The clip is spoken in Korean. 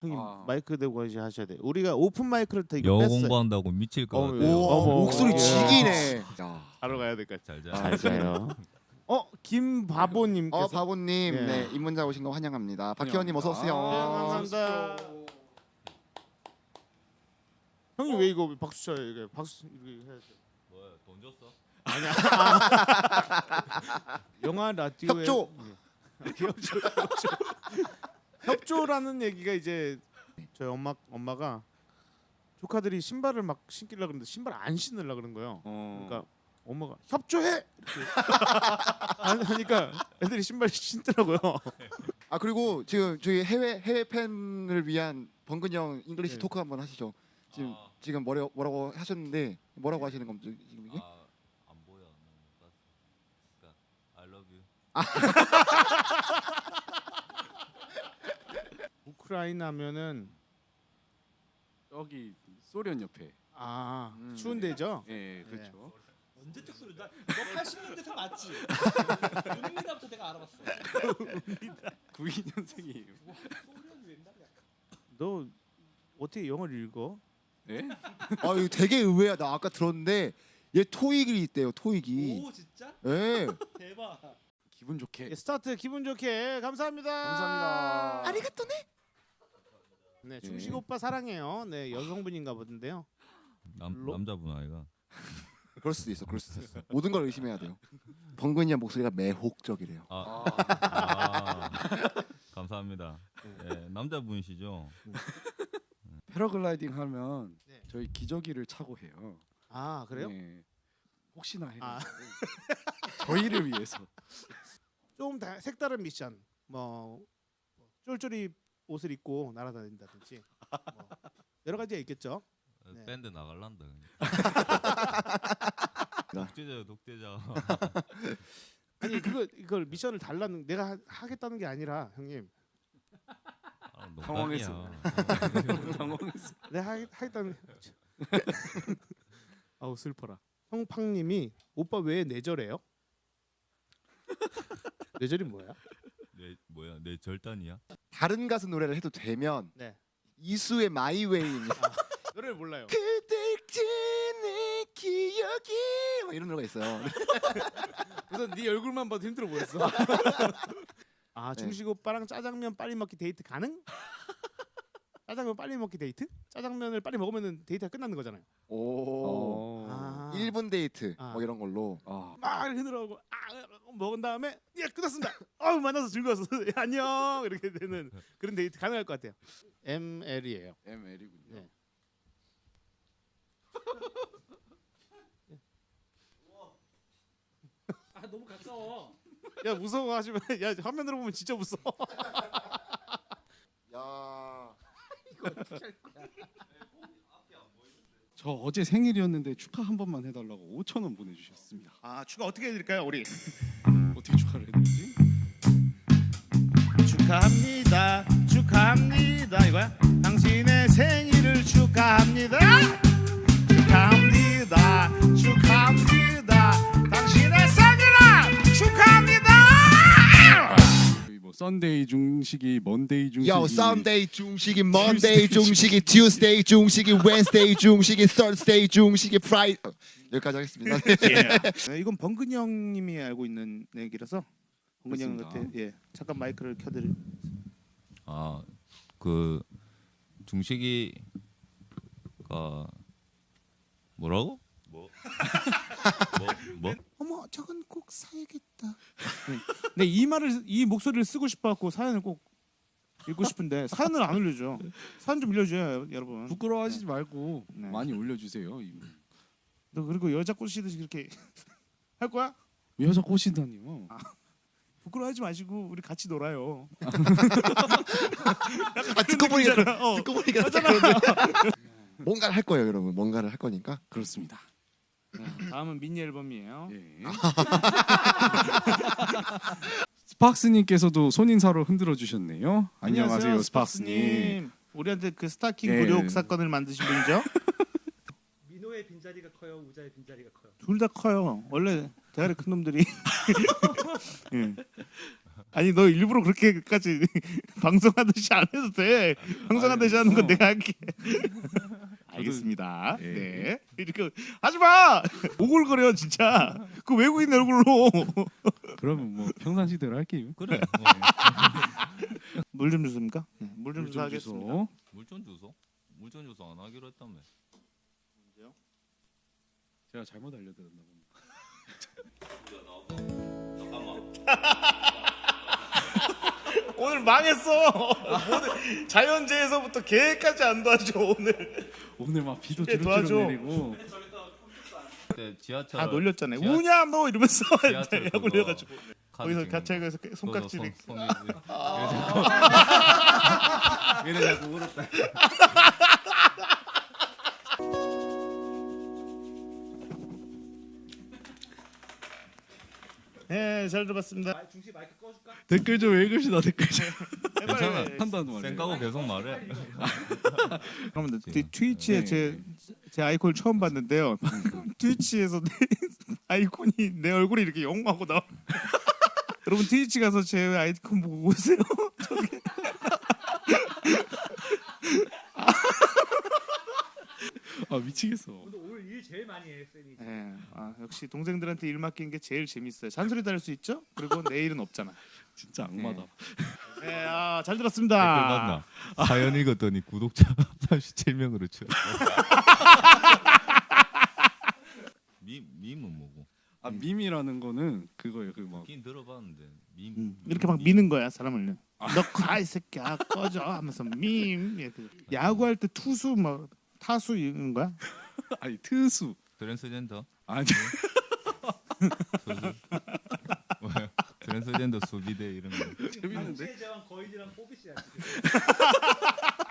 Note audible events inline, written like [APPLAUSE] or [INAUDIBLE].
형님 아. 마이크 대고 이제 하셔야 돼. 우리가 오픈 마이크를 되게 영어 뺐어요. 공부한다고 미칠 것 어머, 같아 요. 오, 어머, 목소리 예. 지기네. 야. 바로 가야 될까? 잘 자. 아, 잘 자요. 어 김바보님께서 어 바보님, 예. 네 입문자 오신 거 환영합니다. 박희원님 어서 오세요. 감사합니다. 형님 왜 이거 박수 쳐요? 이게 박수 이게 해야 돼. 뭐야 돈 줬어? 아니야. [LAUGHS] 영화 라디오에 협조. 예. 협조. 협조. 협조라는 얘기가 이제 저희 엄마 엄마가 조카들이 신발을 막 신기려 그러는데 신발 안 신으려 그런 거예요. 어. 그러니까 엄마가 협조해 안 하니까 애들이 신발 신더라고요. 아 그리고 지금 저희 해외 해외 팬을 위한 번근 형 English 네. talk 한번 하시죠. 지금 아, 지금 뭐라, 뭐라고 하셨는데 뭐라고 하시는 겁니까 지금 이게? 아, 안 보여. 그러니까 I love you. [LAUGHS] 우크라이나 하면은 여기 소련 옆에. 아 음. 추운 데죠. 예, 그렇죠. 언제적 소리 나? 너 80년대 생 맞지? [LAUGHS] 은미다부터 내가 알아봤어. [LAUGHS] 92년생이에요. 소련이 옛날이야. 너 어떻게 영어를 읽어? 예? [LAUGHS] 아 이거 되게 의외야. 나 아까 들었는데 얘 토익이 있대요. 토익이. 오 진짜? 예. 대박. 기분 좋게. 예, 스타트 기분 좋게 감사합니다. 감사합니다. ありがとうね. 네 중식 오빠 사랑해요. 네 여성분인가 보던데요. 남 로- 남자분 아이가. 그럴 수도 있어. 그럴 수도 있어. 모든 걸 의심해야 돼요. 번근이 형 목소리가 매혹적이래요. 아, 아, 아 감사합니다. 예, 남자분이시죠? 패러글라이딩 하면 네. 저희 기저귀를 차고 해요. 아 그래요? 예. 혹시나 해. 아. [LAUGHS] 저희를 위해서. 좀 다, 색다른 미션. 뭐 쫄쫄이 옷을 입고 날아다닌다든지 뭐 여러 가지가 있겠죠. 네. 밴드 나갈란다. [LAUGHS] [LAUGHS] 독재자 독재자. [LAUGHS] 아니 그거 이걸 미션을 달라는 내가 하, 하겠다는 게 아니라 형님 아. 당황했어. 당황했어. 내가 하, 하겠다는 아우 슬퍼라. 형팡님이 오빠 왜 내절해요? 내절이 뭐야? 내 뭐야 내 절단이야? 다른 가수 노래를 해도 되면 네 이수의 My Way입니다. 노래를 몰라요. 그댈 내 기억이 뭐 이런 노래가 있어요. [LAUGHS] 우선 네 얼굴만 봐도 힘들어 보였어. [LAUGHS] 아 네. 중식 오빠랑 짜장면 빨리 먹기 데이트 가능? 짜장면 빨리 먹기 데이트? 짜장면을 빨리 먹으면 데이트가 끝나는 거잖아요. 오. 아. 1분 데이트 아. 뭐 이런 걸로. 아, 막 들어가고 아 먹은 다음에 예 끝났습니다. 어우 만나서 즐거웠어. [LAUGHS] 예, 안녕 이렇게 되는 그런 데이트 가능할 것 같아요. ML이에요. ML이군요. 네. 아 너무 가까워. 야 무서워하시면 야 화면으로 보면 진짜 무서워. [LAUGHS] 야. 저 어제 생일이었는데 축하 한 번만 해달라고 5천 원 보내주셨습니다. 아 추가 어떻게 해드릴까요 우리? [LAUGHS] 어떻게 축하를 해드리지? 축하합니다. 축하합니다. 이거야? 당신의 생일을. 축하합니다. Sunday 중식이, Monday 중식이, 요 Sunday 중식이 Monday 중식이 Tuesday 중식이 Wednesday 중식이 Thursday 중식이 Fri 여기까지 하겠습니다. [LAUGHS] 네, 이건 번근이 형님이 알고 있는 얘기라서 그렇습니다. 형한테 예 잠깐 마이크를 켜드릴. 아그 중식이가 뭐라고? 뭐? [LAUGHS] 뭐? 뭐? 저건 꼭 사야겠다. 네, 이 말을 이 목소리를 쓰고 싶어갖고 사연을 꼭 읽고 싶은데 사연을 안 올려줘. 사연 좀 올려줘요 여러분. 부끄러워하시지 말고 네. 많이 올려주세요. 이- 너 그리고 여자 꼬시듯이 그렇게 [LAUGHS] 할 거야? 여자 꼬신다니요. 부끄러워하지 마시고 우리 같이 놀아요. [LAUGHS] 아, 듣고 보니까 어, 듣고 보니까 뭔가를 할 거예요, 여러분. 뭔가를 할 거니까. 그렇습니다. 다음은 미니 앨범이에요. 예. [LAUGHS] 스팍스님께서도 손인사로 흔들어 주셨네요. 안녕하세요, 스팍스님. 우리한테 그 스타킹 예. 굴욕 사건을 만드신 분이죠? [LAUGHS] 민호의 빈자리가 커요. 우자의 빈자리가 커요. 둘 다 커요. 원래 대가리 큰 놈들이. [LAUGHS] 예. 아니 너 일부러 그렇게까지 방송하듯이 안 해도 돼. 방송하듯이 하는 건 어. 내가 할게. 알겠습니다. 예. 네. 이렇게 하지 마. [LAUGHS] 오글거려 진짜. 그 외국인 얼굴로 [LAUGHS] 그러면 뭐 평상시대로 할게요. 그래. [LAUGHS] 물 좀 주십니까? 물좀물 주서 좀 하겠습니다. 물전 주소? 물전 주소 안 하기로 했다며. 제가 잘못 알려드렸나 보네. 오늘 망했어. [LAUGHS] 모든 자연재해서부터 계획까지 안 도와줘 오늘. 오늘 막 비도 예, 주룩주룩 도와줘. 내리고 지하철 다 놀렸잖아요. 지하- 우냐 너 이러면서 [LAUGHS] 지하철 약 올려가지고 거기서 가차에서 거. 손깍지를 이래 자꾸 울었다. [LAUGHS] 네, 잘 들어봤습니다. 중시 마이크 꺼줄까? 댓글 좀 읽읍시다 댓글 좀. 괜찮아. 한다는 말이에요. 생각하고 계속 말해. [LAUGHS] 그러면 트- 트위치에 네. 제, 제 아이콘을 처음 봤는데요. [LAUGHS] 트위치에서 내 [LAUGHS] 아이콘이 내 얼굴이 이렇게 영하고 나와. 여러분 트위치 가서 제 아이콘 보고 오세요. 아 미치겠어. 일 제일 많이 해 쌤이. 네, 아, 역시 동생들한테 일 맡긴 게 제일 재밌어요. 잔소리 달을 수 있죠? 그리고 내일은 없잖아. [LAUGHS] 진짜 악마다. 네, 아, 잘 들었습니다. 맞나? 사연 읽었더니 구독자 37명으로 줄. 밈 밈은 뭐고? 아 밈이라는 거는 그거예요. 그막 긴 들어봤는데 밈. 음, 이렇게 막 미는 거야 사람을. 너가이 새끼야 꺼져 하면서 밈. 이렇게. 야구할 때 투수 막 타수 이런 거야? [LAUGHS] 아니 트수 트랜스젠더 아니. [LAUGHS] 뭐야? 트랜스젠더 수비대 이런 거. 재밌는데 거인이랑 뽀비씨야 지금. [LAUGHS]